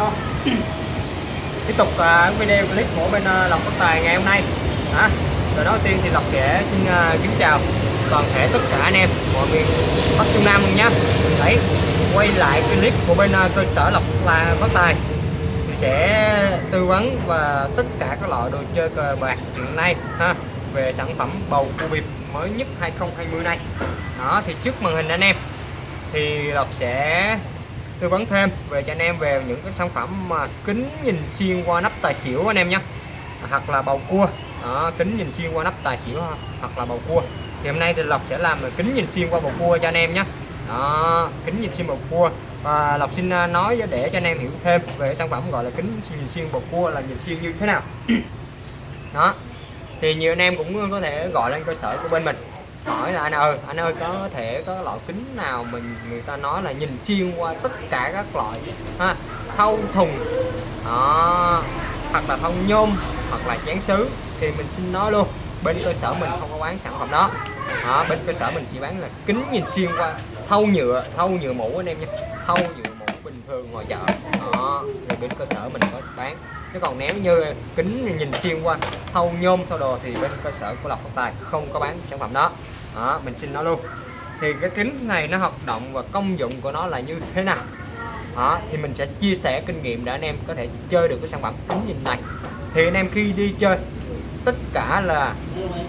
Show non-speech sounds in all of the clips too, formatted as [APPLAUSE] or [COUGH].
hello [CLEARS THROAT] tiếp tục uh, video clip của bên uh, Lộc Phát Tài ngày hôm nay. À, rồi đầu tiên thì Lộc sẽ xin uh, kính chào toàn thể tất cả anh em mọi miền Bắc Trung Nam luôn nhé đấy quay lại clip của bên uh, cơ sở Lộc Phát Tài thì sẽ tư vấn và tất cả các loại đồ chơi cờ bạc hiện nay ha về sản phẩm bầu cua bịp mới nhất 2020 này. Đó thì trước màn hình anh em thì Lộc sẽ tư vấn thêm về cho anh em về những cái sản phẩm mà kính nhìn xuyên qua nắp tài xỉu anh em nhé. Hoặc là bầu cua. Đó, kính nhìn xuyên qua nắp tài xỉu hoặc là bầu cua. Thì hôm nay thì Lộc sẽ làm kính nhìn xuyên qua bầu cua cho anh em nhé. Đó kính nhìn xuyên bầu cua. Và Lộc xin à, nói để cho anh em hiểu thêm về sản phẩm gọi là kính nhìn xuyên bầu cua là nhìn xuyên như thế nào. [CLEARS THROAT] Đó thì nhiều anh em cũng có thể gọi lên cơ sở của bên mình hỏi là anh ơi anh ơi, có thể có loại kính nào mình, người ta nói là nhìn xuyên qua tất cả các loại, ha thâu thùng, đó, hoặc là thông nhôm, hoặc là chén sứ, thì mình xin nói luôn, bên cơ sở mình không có bán sản phẩm đó. Đó, bên cơ sở mình chỉ bán là kính nhìn xuyên qua thâu nhựa thâu nhựa mũ anh em nha thâu nhựa mũ bình thường ngoài chợ. Đó, thì bên cơ sở mình có bán. Chứ còn nếu như kính nhìn xuyên qua thâu nhôm thâu đồ thì bên cơ sở của lộc phát tài không có bán sản phẩm đó đó, mình xin nó luôn. Thì cái kính này nó hoạt động và công dụng của nó là như thế nào? Đó, thì mình sẽ chia sẻ kinh nghiệm để anh em có thể chơi được cái sản phẩm kính nhìn này. Thì anh em khi đi chơi, tất cả là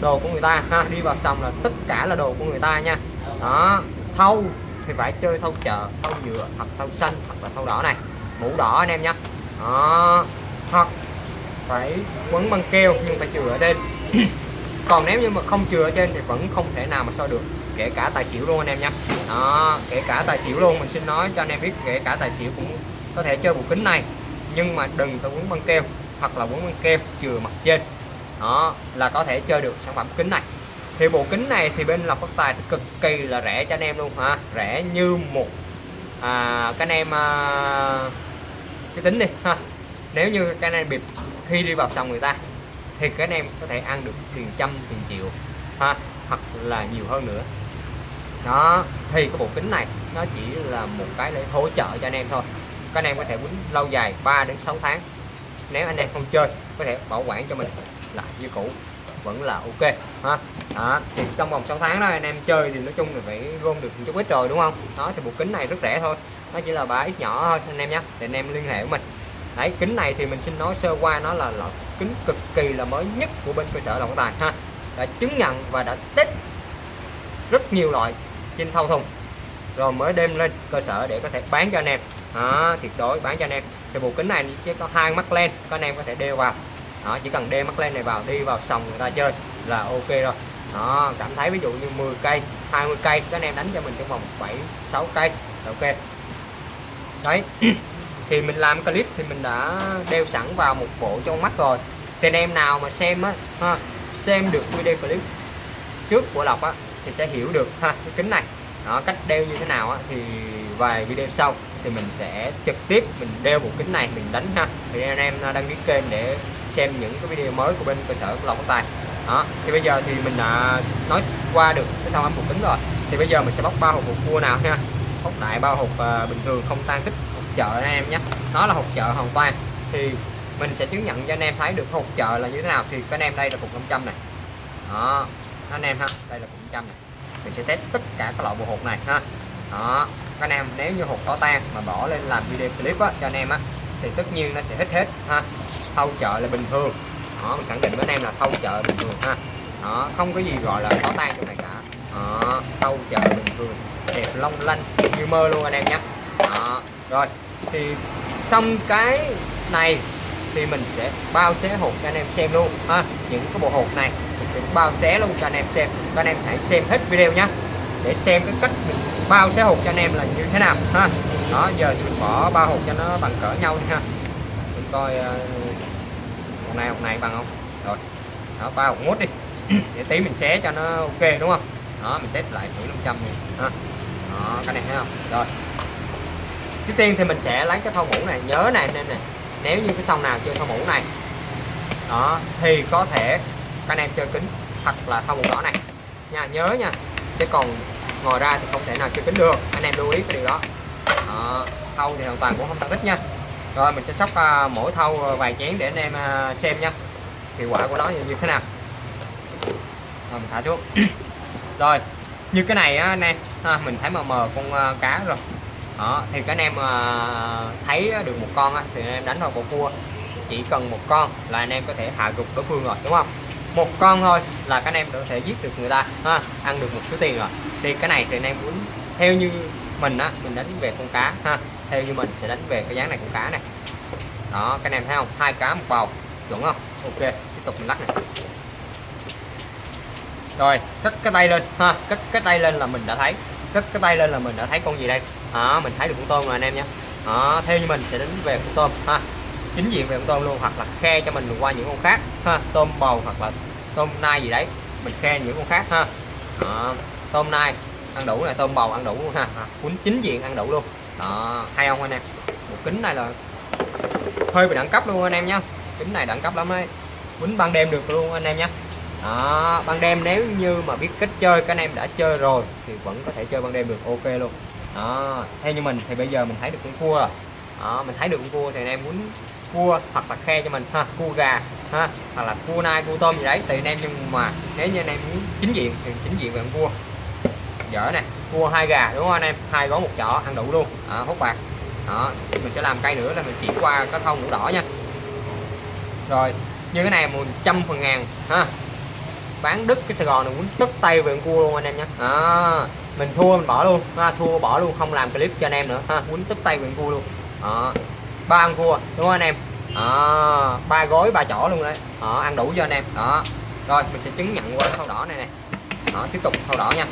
đồ của người ta ha, đi vào sòng là tất cả là đồ của người ta nha. Đó thâu thì phải chơi thâu chợ thâu nhựa, hoặc thâu xanh, hoặc là thâu đỏ này. Mũ đỏ anh em nhé đó, hoặc phải quấn băng keo nhưng phải chừa ở trên [CLEARS THROAT] còn nếu như mà không chừa ở trên thì vẫn không thể nào mà soi được kể cả tài xỉu luôn anh em nhé. Đó kể cả tài xỉu luôn mình xin nói cho anh em biết kể cả tài xỉu cũng có thể chơi bộ kính này nhưng mà đừng có quấn băng keo hoặc là quấn băng keo chừa mặt trên. Đó là có thể chơi được sản phẩm kính này. Thì bộ kính này thì bên lọc phát tài thì cực kỳ là rẻ cho anh em luôn ha. Rẻ như một à, các anh em à, cái tính đi ha. Nếu như cái anh em bịp khi đi vào sòng người ta thì các anh em có thể ăn được tiền trăm, tiền triệu, ha, hoặc là nhiều hơn nữa. Đó, thì cái bộ kính này, nó chỉ là một cái để hỗ trợ cho anh em thôi. Các anh em có thể quýnh lâu dài 3 đến 6 tháng. Nếu anh em không chơi, có thể bảo quản cho mình lại như cũ, vẫn là ok, ha. Đó, thì trong vòng 6 tháng đó, anh em chơi thì nói chung là phải gom được một chút ít rồi, đúng không? Đó, thì bộ kính này rất rẻ thôi. Nó chỉ là ba ít nhỏ thôi, anh em nhé thì anh em liên hệ với mình đấy kính này thì mình xin nói sơ qua nó là loại kính cực kỳ là mới nhất của bên cơ sở động Tài ha. Đã chứng nhận và đã test rất nhiều loại trên thâu thùng. Rồi mới đem lên cơ sở để có thể bán cho anh em. Đó, tuyệt đối bán cho anh em. Thì bộ kính này chỉ có hai mắt len các anh em có thể đeo vào. Đó chỉ cần đeo mắt len này vào đi vào sòng người ta chơi là ok rồi. Đó cảm thấy ví dụ như 10 cây 20 cây các anh em đánh cho mình trong vòng 7 6 cây ok. Đấy. [CLEARS THROAT] thì mình làm clip thì mình đã đeo sẵn vào một bộ trong mắt rồi. Thì anh em nào mà xem á ha, xem được video clip trước của Lộc á thì sẽ hiểu được ha cái kính này. Đó cách đeo như thế nào á thì vài video sau thì mình sẽ trực tiếp mình đeo bộ kính này mình đánh ha. Thì anh em đăng ký kênh để xem những cái video mới của bên cơ sở của Lộc Tài. Đó thì bây giờ thì mình đã nói qua được cái xong âm bộ kính rồi. Thì bây giờ mình sẽ bóc ba hộp cua nào ha. Bóc đại bao hộp uh, bình thường không tan tích chợ anh em nhé nó là hộp chợ hoàn toàn. Thì mình sẽ chứng nhận cho anh em thấy được hộp chợ là như thế nào. Thì các anh em đây là cục 500 này. Đó anh em ha đây là cục 500 này. Mình sẽ test tất cả các loại bộ hộp này ha. Đó các anh em nếu như hộp có tan mà bỏ lên làm video clip á, cho anh em á thì tất nhiên nó sẽ hết hết ha. Thâu chợ là bình thường. Đó mình khẳng định với anh em là thâu chợ bình thường ha. Đó không có gì gọi là có tan trong này cả. Đó, thâu chợ bình thường. Đẹp long lanh như mơ luôn anh em nhé rồi thì xong cái này thì mình sẽ bao xé hộp cho anh em xem luôn. Ha những cái bộ hộp này mình sẽ bao xé luôn cho anh em xem. Các anh em hãy xem hết video nhé để xem cái cách mình bao xé hộp cho anh em là như thế nào. Ha đó giờ thì mình bỏ ba hộp cho nó bằng cỡ nhau đi ha. Mình coi ờ, uh, hộp này hộp này bằng không? Rồi đó bao hộp mốt đi. [CLEARS THROAT] Để tí mình xé cho nó ok đúng không? Đó mình test lại thử 500 đi. Ha đó anh em thấy không? Rồi trước tiên thì mình sẽ lấy cái thau mũ này nhớ này nên này nếu như cái sông nào chơi thau mũ này đó thì có thể các anh em chơi kính thật là thau mũ đỏ này. Nha nhớ nha chứ còn ngồi ra thì không thể nào chơi kính được anh em lưu ý cái điều đó, đó thau thì hoàn toàn cũng không tăng ít nha. Rồi mình sẽ sóc à, mỗi thau à, vài chén để anh em à, xem nha hiệu quả của nó như thế nào. Rồi mình thả xuống. [CLEARS THROAT] Rồi như cái này á anh em ha, mình thấy mờ mờ con cá rồi đó thì các anh em ờ, thấy được một con á, thì anh em đánh vào bộ cua chỉ cần một con là anh em có thể hạ gục đối phương rồi đúng không? Một con thôi là các anh em có thể giết được người ta ha ăn được một số tiền rồi. Thì cái này thì anh em muốn theo như mình á mình đánh về con cá ha theo như mình sẽ đánh về cái dáng này con cá này. Đó các anh em thấy không? Hai cá một bầu chuẩn không? Ok tiếp tục mình lắc này. Rồi cất cái tay lên ha cất cái tay lên là mình đã thấy cất cái tay lên là mình đã thấy con gì đây? Đó mình thấy được con tôm rồi anh em nhé. Đó theo như mình sẽ đến về con tôm, ha. Chính diện về con tôm luôn, hoặc là khe cho mình qua những con khác, ha. Tôm bầu hoặc là tôm nai gì đấy, mình khe những con khác, ha. Đó. tôm nai, ăn đủ này, tôm bầu ăn đủ luôn ha cuốn chính diện ăn đủ luôn. Đó hay không anh em? Một kính này là hơi bị đẳng cấp luôn anh em nhé. Kính này đẳng cấp lắm đấy. Quýnh ban đêm được luôn anh em nhé đó ban đêm nếu như mà biết cách chơi các anh em đã chơi rồi thì vẫn có thể chơi ban đêm được ok luôn. Đó theo như mình thì bây giờ mình thấy được con cua rồi. Đó mình thấy được con cua thì anh em muốn cua hoặc là khe cho mình ha cua gà ha hoặc là cua nai cua tôm gì đấy tùy anh em nhưng mà nếu như anh em muốn chính diện thì chính diện về con cua. Dở nè cua hai gà đúng không anh em? Hai gói một chỏ ăn đủ luôn. Đó, hút bạc. Đó mình sẽ làm cây nữa là mình chỉ qua cái thông mũ đỏ nha. Rồi như cái này một trăm phần ngàn ha bán đứt cái Sài Gòn này muốn đứt tay về cua luôn anh em nhé à, mình thua mình bỏ luôn. Ha, thua bỏ luôn không làm clip cho anh em nữa. Ha muốn tức tay về cua luôn. Đó ba con cua đúng không anh em? Đó, ba gói ba chỏ luôn đấy. Đó, ăn đủ cho anh em. Đó rồi mình sẽ chứng nhận qua thau đỏ này nè. Đó tiếp tục thau đỏ nha.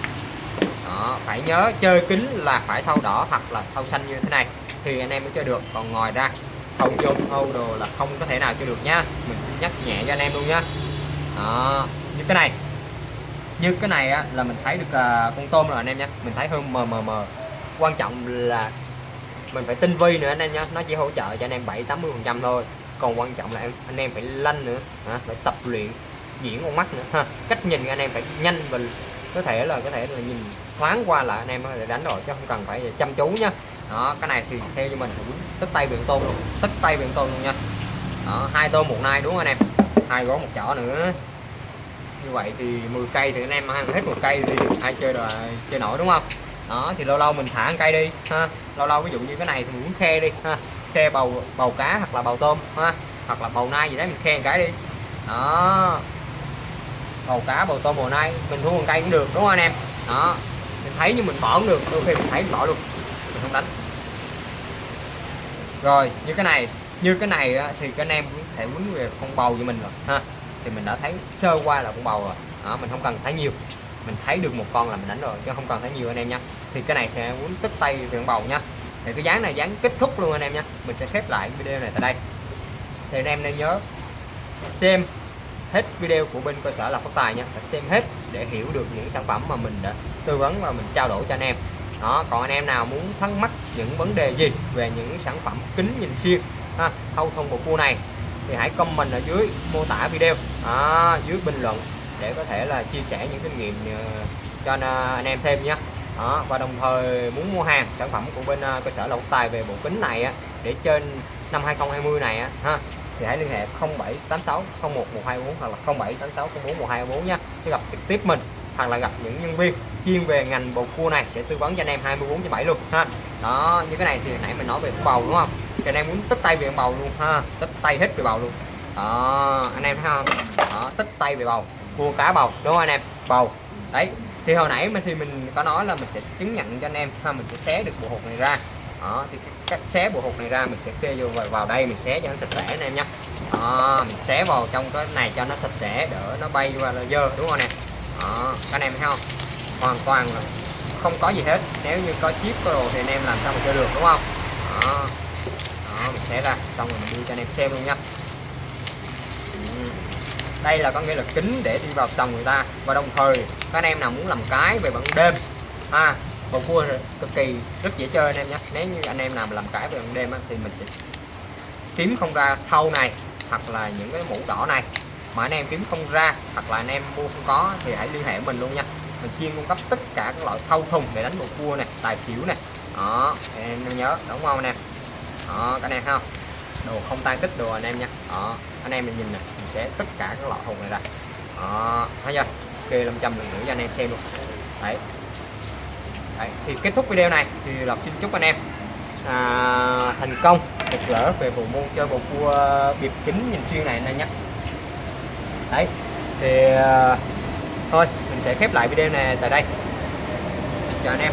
Đó phải nhớ chơi kính là phải thau đỏ hoặc là thau xanh như thế này. Thì anh em mới chơi được. Còn ngoài ra thau chung thau đồ là không có thể nào chơi được nhá mình sẽ nhắc nhẹ cho anh em luôn nhá đó như cái này. Như cái này á, là mình thấy được uh, con tôm rồi anh em nhé mình thấy hơn mờ mờ mờ. Quan trọng là mình phải tinh vi nữa anh em nhé nó chỉ hỗ trợ cho anh em 7 80 phần trăm thôi. Còn quan trọng là em anh em phải lanh nữa hả? phải tập luyện diễn con mắt nữa ha. Cách nhìn anh em phải nhanh và có thể là có thể là nhìn thoáng qua là anh em có thể đánh rồi chứ không cần phải chăm chú nhá. Đó cái này thì theo như mình tức tay biển tôm luôn tức tay biển tôm luôn nha. Đó, hai tôm một nai đúng không anh em? Hai gói một chỏ nữa như vậy thì 10 cây thì anh em ăn hết một cây thì ai chơi rồi chơi nổi, đúng không? Đó, thì lâu lâu mình thả cây đi, ha. Lâu lâu ví dụ như cái này thì mình muốn khe đi, ha. Khe bầu bầu cá hoặc là bầu tôm, ha. Hoặc là bầu nai gì đấy, mình khe một cái đi. Đó. Bầu cá, bầu tôm, bầu nai, mình thu một cây cũng được, đúng không anh em? Đó. Mình thấy như mình bỏ cũng được, đôi khi mình thấy mình bỏ luôn, mình không đánh. Rồi, như cái này, như cái này thì các anh em cũng thể muốn về con bầu cho mình rồi, ha thì mình đã thấy sơ qua là con bầu rồi. Đó, mình không cần thấy nhiều. Mình thấy được một con là mình đánh rồi, chứ không cần thấy nhiều anh em nha. Thì cái này thì em muốn tích tay về con bầu nha. Thì cái dáng này dáng kết thúc luôn anh em nha. Mình sẽ khép lại video này tại đây. Thì anh em nên nhớ xem hết video của bên cơ sở là phát tài nha. Phải xem hết để hiểu được những sản phẩm mà mình đã tư vấn và mình trao đổi cho anh em. Đó, còn anh em nào muốn thắc mắc những vấn đề gì về những sản phẩm kính nhìn xuyên ha, thâu thông bộ cua này thì hãy comment ở dưới mô tả video. À, dưới bình luận để có thể là chia sẻ những kinh nghiệm ờ, cho ờ, anh em thêm nhé. Đó, và đồng thời muốn mua hàng sản phẩm của bên ờ, cơ sở Lộc Tài về bộ kính này á, để trên năm 2020 này á, ha thì hãy liên hệ 0786 01 124 hoặc là 0786 04 1224 sẽ gặp trực tiếp mình hoặc là gặp những nhân viên chuyên về ngành bầu cua này sẽ tư vấn cho anh em 24 7 luôn ha. Đó như cái này thì nãy mình nói về bầu đúng không? Thì anh em muốn tích tay về bầu luôn ha Tích tay hết về bầu luôn. Đó anh em thấy không? Đó tích tay về bầu mua cá bầu đúng không anh em? Bầu đấy. Thì hồi nãy mình thì mình có nói là mình sẽ chứng nhận cho anh em ha mình sẽ xé được bộ hột này ra. Đó thì cách xé bộ hột này ra mình sẽ kê vô vào, vào đây mình xé cho nó sạch sẽ anh em nhé đó, mình xé vào trong cái này cho nó sạch sẽ đỡ nó bay qua là dơ đúng không nè đó các anh em thấy không? Hoàn toàn là không có gì hết. Nếu như có chip có đồ thì anh em làm sao mà chơi được đúng không? Đó, đó, mình xé ra. Xong rồi mình đi cho anh em xem luôn nha. Ừ. Đây là có nghĩa là kính để đi vào sòng người ta. Và đồng thời các anh em nào muốn làm cái về ban đêm. Ha, bầu cua cực kỳ rất dễ chơi anh em nhé. Nếu như anh em nào làm cái về ban đêm thì mình sẽ kiếm không ra thâu này, hoặc là những cái mũ đỏ này. Mà anh em kiếm không ra, hoặc là anh em mua không có, thì hãy liên hệ mình luôn nha. Mình chuyên cung cấp tất cả các loại thâu thùng để đánh bầu cua này, tài xỉu này. Đó, em nhớ, đúng không anh em đó cái anh em không? Đồ không tan tích đồ anh em nha. Đó anh em mình nhìn nè mình sẽ tất cả các loại thùng này ra. Đó thấy chưa? Kê 500 lần nữa cho anh em xem luôn. Đấy. Đấy, thì kết thúc video này thì Lộc xin chúc anh em à, thành công được lỡ về bộ môn chơi bộ cua biệt kính nhìn xuyên này anh em nhé. Đấy thì à, thôi mình sẽ khép lại video này tại đây. Chào anh em.